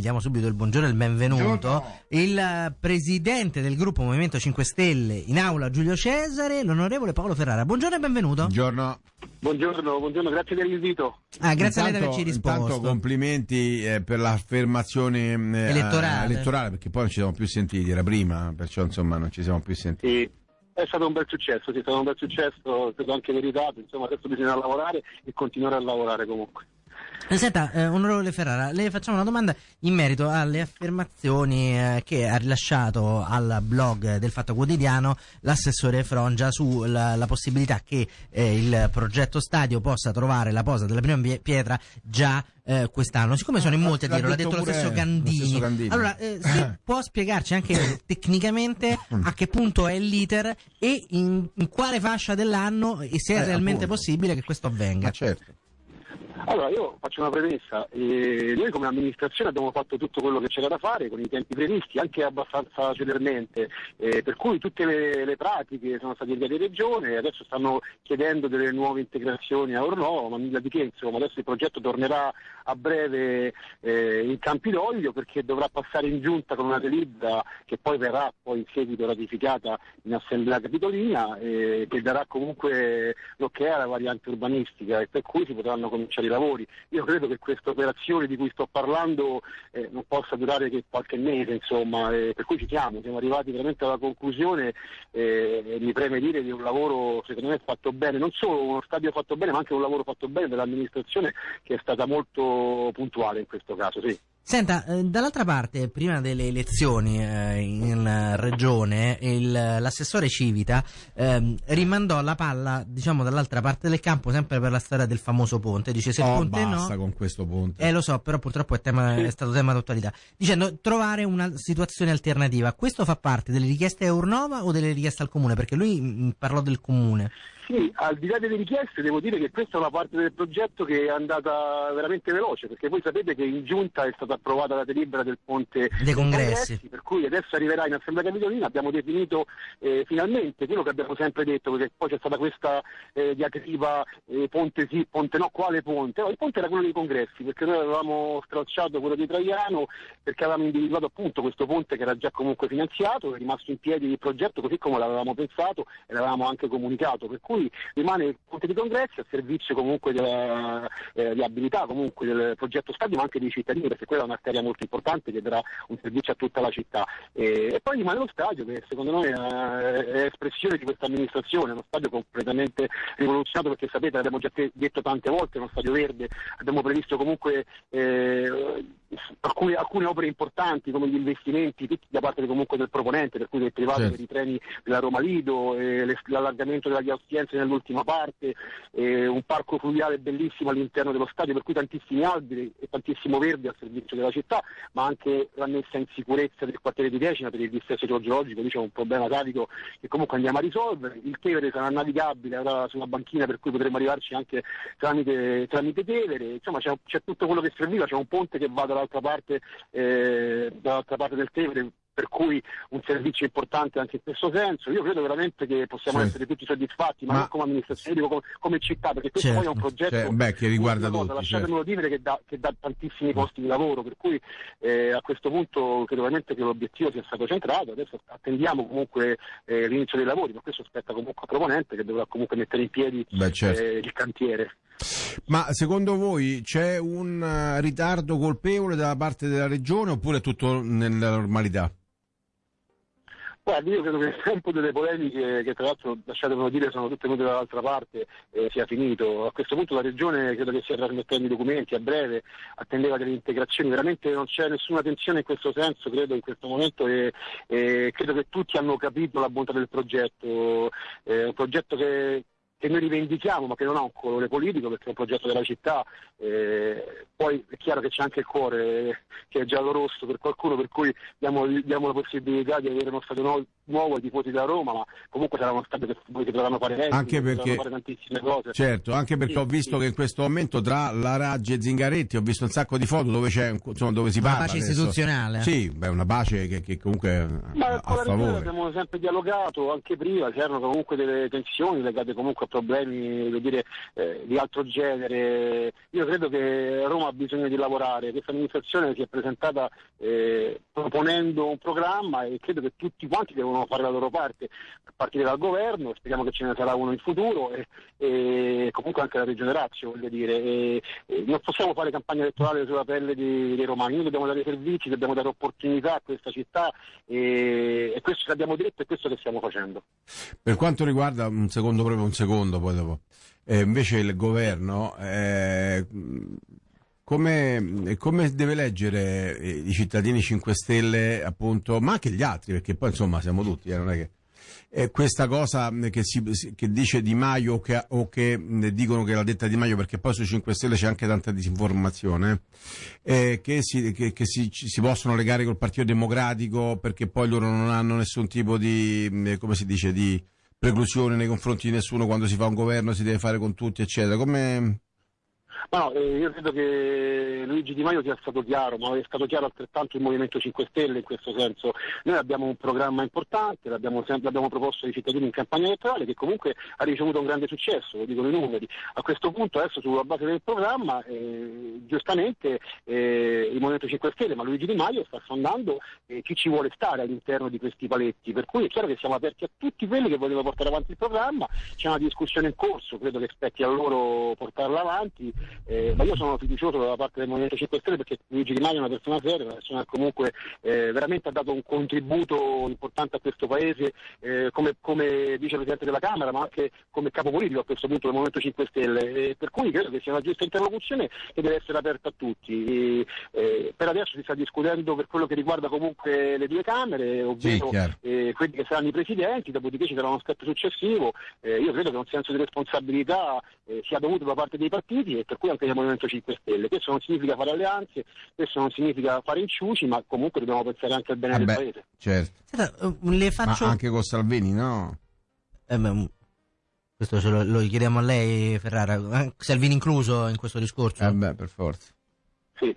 gli diamo subito il buongiorno e il benvenuto, il presidente del gruppo Movimento 5 Stelle in aula Giulio Cesare, l'onorevole Paolo Ferrara. Buongiorno e benvenuto. Buongiorno. Buongiorno, buongiorno, grazie per l'invito. Ah, grazie a lei di Intanto- averci risposto. Intanto complimenti eh, per l'affermazione eh, Elettorale. elettorale, perché poi non ci siamo più sentiti, era prima, perciò insomma non ci siamo più sentiti. Sì, è stato un bel successo, sì, è stato un bel successo, credo anche meritato, insomma adesso bisogna lavorare e continuare a lavorare comunque. Senta, eh, onorevole Ferrara, le facciamo una domanda in merito alle affermazioni eh, che ha rilasciato al blog del Fatto Quotidiano l'assessore Frongia sulla la possibilità che eh, il progetto stadio possa trovare la posa della prima pie- pietra già eh, quest'anno. Siccome sono in molti a dirlo, l'ha detto lo stesso lo Gandini. stesso Gandini. Allora, eh, se può spiegarci anche tecnicamente a che punto è l'iter e in, in quale fascia dell'anno e se è Eh, realmente appunto. possibile che questo avvenga. Ma certo. Allora, io faccio una premessa. Eh, noi come amministrazione abbiamo fatto tutto quello che c'era da fare con i tempi previsti, anche abbastanza celermente, eh, per cui tutte le, le pratiche sono state inviate in regione, adesso stanno chiedendo delle nuove integrazioni a Ornò, ma nulla di che, insomma, adesso il progetto tornerà a breve eh, in Campidoglio perché dovrà passare in giunta con una delibera che poi verrà poi in seguito ratificata in Assemblea Capitolina eh, che darà comunque l'ok alla variante urbanistica e per cui si potranno cominciare lavori. Io credo che questa operazione di cui sto parlando eh, non possa durare che qualche mese, insomma, eh, per cui ci siamo, siamo arrivati veramente alla conclusione eh, mi preme dire di un lavoro secondo me fatto bene, non solo uno stadio fatto bene, ma anche un lavoro fatto bene dell'amministrazione che è stata molto puntuale in questo caso, sì. Senta, eh, dall'altra parte, prima delle elezioni eh, in eh, regione, il- l'assessore Civita ehm, rimandò la palla, diciamo, dall'altra parte del campo, sempre per la storia del famoso ponte. Dice se il Oh, ponte basta no. con questo ponte. Eh, lo so, però purtroppo è, tema- è stato tema d'attualità. Dicendo trovare una situazione alternativa. Questo fa parte delle richieste a Urnova o delle richieste al comune? Perché lui mm, parlò del comune. Sì, al di là delle richieste devo dire che questa è una parte del progetto che è andata veramente veloce, perché voi sapete che in giunta è stata approvata la delibera del ponte Dei congressi. per cui adesso arriverà in Assemblea Capitolina, abbiamo definito eh, finalmente quello che abbiamo sempre detto, perché poi c'è stata questa eh, diatriba eh, ponte sì, ponte no, quale ponte? No, il ponte era quello dei congressi, perché noi avevamo stralciato quello di Traiano, perché avevamo individuato appunto questo ponte che era già comunque finanziato, è rimasto in piedi il progetto così come l'avevamo pensato e l'avevamo anche comunicato, per cui rimane il ponte di congressi a servizio comunque della eh, viabilità comunque del progetto stadio ma anche dei cittadini perché quella è un'arteria molto importante che darà un servizio a tutta la città. E, e poi rimane lo stadio che secondo noi eh, è espressione di questa amministrazione, uno stadio completamente rivoluzionato perché sapete l'abbiamo già detto tante volte, è uno stadio verde, abbiamo previsto comunque eh, alcune, alcune opere importanti come gli investimenti tutti da parte comunque del proponente, per cui del privato Certo. per i treni della Roma Lido, eh, l'allargamento della via Ostiense nell'ultima parte, eh, un parco fluviale bellissimo all'interno dello stadio, per cui tantissimi alberi e tantissimo verde al servizio della città, ma anche la messa in sicurezza del quartiere di Decina per il dissesto idrogeologico, lì c'è un problema carico che comunque andiamo a risolvere, il Tevere sarà navigabile, avrà sulla banchina per cui potremo arrivarci anche tramite, tramite Tevere, insomma c'è, c'è tutto quello che serviva, c'è un ponte che va dall'altra parte, eh, dall'altra parte del Tevere per cui un servizio importante anche in questo senso. Io credo veramente che possiamo Sì. essere tutti soddisfatti, ma, Ma- non come amministrazione, dico come, come città, perché questo Certo. poi è un progetto Cioè, beh, che riguarda cosa, tutti, lasciatemelo dire che dà, che dà tantissimi posti di lavoro, per cui eh, a questo punto credo veramente che l'obiettivo sia stato centrato, adesso attendiamo comunque eh, l'inizio dei lavori, ma questo spetta comunque al proponente che dovrà comunque mettere in piedi Beh, certo. eh, il cantiere. Ma secondo voi c'è un eh, ritardo colpevole da parte della regione oppure è tutto nella normalità? Guardi, io credo che il tempo delle polemiche, che tra l'altro lasciatemelo dire sono tutte venute dall'altra parte, eh, sia finito. A questo punto la Regione credo che stia trasmettendo i documenti a breve, attendeva delle integrazioni, veramente non c'è nessuna tensione in questo senso, credo in questo momento e, e credo che tutti hanno capito la bontà del progetto, è un progetto che che noi rivendichiamo ma che non ha un colore politico perché è un progetto della città, eh, poi è chiaro che c'è anche il cuore eh, che è giallo rosso per qualcuno per cui diamo, diamo la possibilità di avere uno stadio nuovo ai tifosi della Roma, ma comunque sarà uno stadio che si potranno fare eventi, Anche perché- fare tantissime cose. Certo, anche perché Sì, ho visto sì. che in questo momento tra la Raggi e Zingaretti ho visto un sacco di foto dove c'è insomma, dove si Una parla pace adesso. istituzionale. Sì, beh, una pace che, che comunque è Ma a, favore. abbiamo sempre dialogato, anche prima c'erano comunque delle tensioni legate comunque a problemi voglio dire, eh, di altro genere. Io credo che Roma ha bisogno di lavorare, questa amministrazione si è presentata eh, proponendo un programma e credo che tutti quanti devono fare la loro parte, a partire dal governo, speriamo che ce ne sarà uno in futuro e, e comunque anche la Regione Lazio, voglio dire. E- e non possiamo fare campagna elettorale sulla pelle dei, dei romani, noi dobbiamo dare servizi, dobbiamo dare opportunità a questa città e, e questo che abbiamo detto è questo che stiamo facendo. Per quanto riguarda un secondo, proprio un secondo, poi dopo, eh, invece il governo, eh, come, come deve leggere eh, i cittadini 5 Stelle, appunto, ma anche gli altri, perché poi insomma siamo tutti, eh, non è che. eh, questa cosa che, si, che dice Di Maio o che, o che mh, dicono che l'ha detta Di Maio, perché poi sui 5 Stelle c'è anche tanta disinformazione, eh, che, si, che, si, si possono legare col Partito Democratico perché poi loro non hanno nessun tipo di, mh, come si dice, di preclusione nei confronti di nessuno quando si fa un governo si deve fare con tutti, eccetera. Come... Ma no, eh, io credo che Luigi Di Maio sia stato chiaro, ma è stato chiaro altrettanto il Movimento 5 Stelle in questo senso. Noi abbiamo un programma importante, l'abbiamo, l'abbiamo proposto ai cittadini in campagna elettorale che comunque ha ricevuto un grande successo, lo dicono i numeri. A questo punto adesso sulla base del programma, eh, giustamente eh, il Movimento 5 Stelle, ma Luigi Di Maio sta sondando eh, chi ci vuole stare all'interno di questi paletti. Per cui è chiaro che siamo aperti a tutti quelli che vogliono portare avanti il programma, c'è una discussione in corso, credo che spetti a loro portarla avanti. Eh, ma io sono fiducioso dalla parte del Movimento 5 Stelle perché Luigi Di Maio è una persona seria, una persona che comunque eh, veramente ha dato un contributo importante a questo Paese eh, come, come vicepresidente della Camera ma anche come capo politico a questo punto del Movimento 5 Stelle. Eh, per cui credo che sia una giusta interlocuzione che deve essere aperta a tutti. E, eh, per adesso si sta discutendo per quello che riguarda comunque le due Camere, ovvero chiaro. Eh, quelli che saranno i presidenti, dopodiché ci sarà uno step successivo. Eh, io credo che un senso di responsabilità eh, sia dovuto da parte dei partiti e per cui anche del Movimento 5 Stelle. Questo non significa fare alleanze, questo non significa fare inciuci, ma comunque dobbiamo pensare anche al bene del Vabbè, Paese. certo. Senta, eh, le Ma faccio... anche con Salvini, no? Eh, beh, mm, questo ce lo, lo chiediamo a lei, Ferrara. Eh, Salvini incluso in questo discorso? Eh beh, per forza. Sì.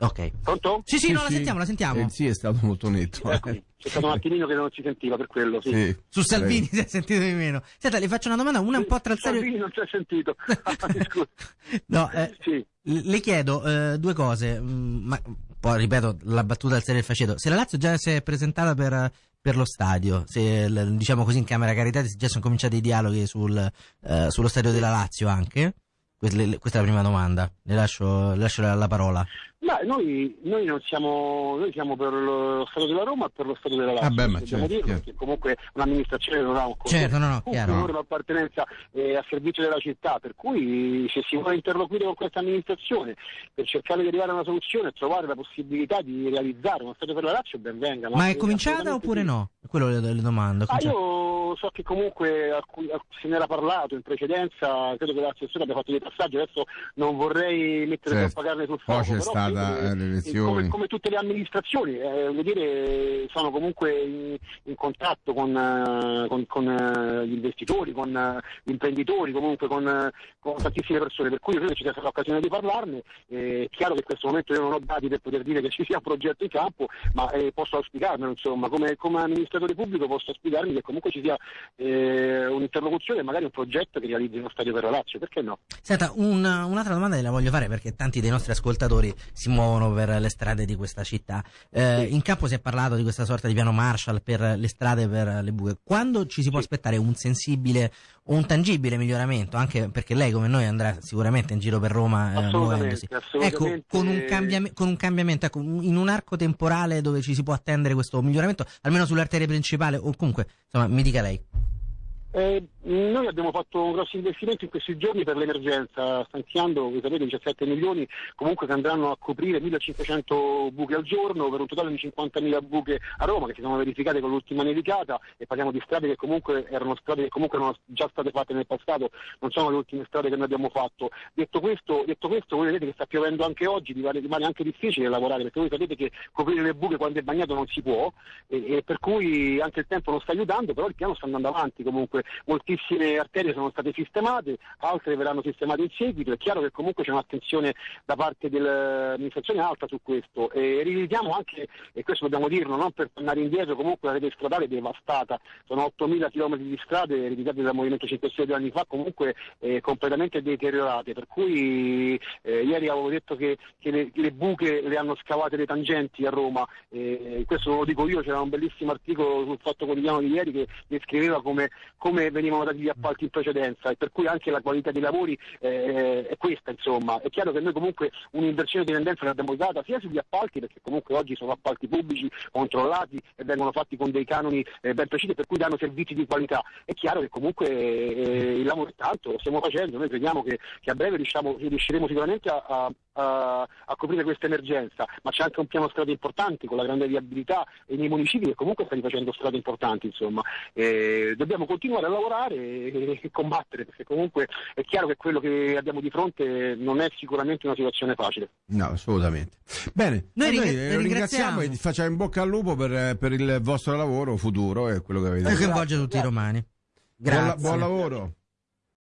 Ok. Pronto? Sì, sì, no, la sentiamo, la sentiamo. Eh, sì, è stato molto netto. eh. C'è stato un attimino che non si sentiva per quello, sì. Sì. Su Salvini si è sentito di meno. Senta, le faccio una domanda, una un po' tra il serio... Salvini non si è sentito. No, eh, Sì. le chiedo eh, due cose, mm, ma poi ripeto la battuta al serio del faceto. Se la Lazio già si è presentata per, per lo stadio, se diciamo così in Camera Carità già sono cominciati i dialoghi sul, eh, sullo stadio della Lazio anche? Questa è la prima domanda, le lascio, le lascio la, la parola. Ma noi, noi non siamo, noi siamo per lo Stato della Roma e per lo Stato della Lazio, Ah, beh, ma dobbiamo certo, dirlo, certo. perché comunque un'amministrazione non ha un Certo, no, no, chiaro. valore, un'appartenenza eh, a servizio della città, per cui se si vuole interloquire con questa amministrazione per cercare di arrivare a una soluzione e trovare la possibilità di realizzare uno Stato per la Lazio, ben venga. Ma è eh, cominciata oppure sì. no? Quello le, le domando. è Ah, io so che comunque a cui- a- se ne era parlato in precedenza, credo che l'assessore abbia fatto dei passaggi, adesso non vorrei mettere Certo. troppa carne sul fuoco. Credo che, eh, le elezioni. Come, come tutte le amministrazioni, eh, voglio dire, sono comunque in, in contatto con, eh, con- con, eh, gli investitori, con gli imprenditori, comunque con, con tantissime persone, per cui io credo che ci sia stata l'occasione di parlarne. Eh, È chiaro che in questo momento io non ho dati per poter dire che ci sia un progetto in campo, ma eh, posso auspicarmelo, insomma, come, come amministratore pubblico posso auspicarmi che comunque ci sia eh, un'interlocuzione e magari un progetto che realizzi uno stadio per la Lazio, perché no? Senta, un- un'altra domanda gliela voglio fare perché tanti dei nostri ascoltatori si muovono per le strade di questa città. Eh, in campo si è parlato di questa sorta di piano Marshall per le strade per le buche. Quando ci si può Sì. aspettare un sensibile o un tangibile miglioramento? Anche perché lei, come noi, andrà sicuramente in giro per Roma eh, muovendosi. Ecco, con un, cambiame- con un cambiamento, ecco, in un arco temporale dove ci si può attendere questo miglioramento, almeno sull'arteria principale o comunque, insomma, mi dica lei. Eh, noi abbiamo fatto un grosso investimento in questi giorni per l'emergenza, stanziando, sapete, 17 milioni comunque che andranno a coprire 1500 buche al giorno per un totale di 50.000 buche a Roma che si sono verificate con l'ultima nevicata e parliamo di strade che comunque erano strade che comunque erano già state fatte nel passato, non sono le ultime strade che noi abbiamo fatto. Detto questo, detto questo voi vedete che sta piovendo anche oggi, rimane anche difficile lavorare perché voi sapete che coprire le buche quando è bagnato non si può e, e per cui anche il tempo non sta aiutando, però il piano sta andando avanti comunque comunque moltissime arterie sono state sistemate, altre verranno sistemate in seguito, è chiaro che comunque c'è un'attenzione da parte dell'amministrazione alta su questo. E rividiamo anche, e questo dobbiamo dirlo, non per tornare indietro, comunque la rete stradale è devastata, sono 8.000 km di strade realizzate dal Movimento 5 Stelle due anni fa, comunque eh, completamente deteriorate, per cui eh, ieri avevo detto che, che le, le, buche le hanno scavate le tangenti a Roma, eh, questo lo dico io, c'era un bellissimo articolo sul Fatto Quotidiano di ieri che descriveva come, come come venivano dati gli appalti in precedenza e per cui anche la qualità dei lavori eh, è questa insomma. È chiaro che noi comunque un'inversione di tendenza l'abbiamo data sia sugli appalti perché comunque oggi sono appalti pubblici controllati e vengono fatti con dei canoni eh, ben precisi per cui danno servizi di qualità. È chiaro che comunque eh, il lavoro è tanto, lo stiamo facendo, noi crediamo che, che a breve riusciamo, riusciremo sicuramente a, a a, a, coprire questa emergenza, ma c'è anche un piano strade importanti con la grande viabilità e nei municipi che comunque stanno facendo strade importanti, insomma. Eh, dobbiamo continuare a lavorare e, e, combattere, perché comunque è chiaro che quello che abbiamo di fronte non è sicuramente una situazione facile. No, assolutamente. Bene, noi, noi ringraziamo. ringraziamo e facciamo in bocca al lupo per, per il vostro lavoro futuro e quello che avete fatto. E coinvolge tutti i romani. Grazie. buon, buon lavoro.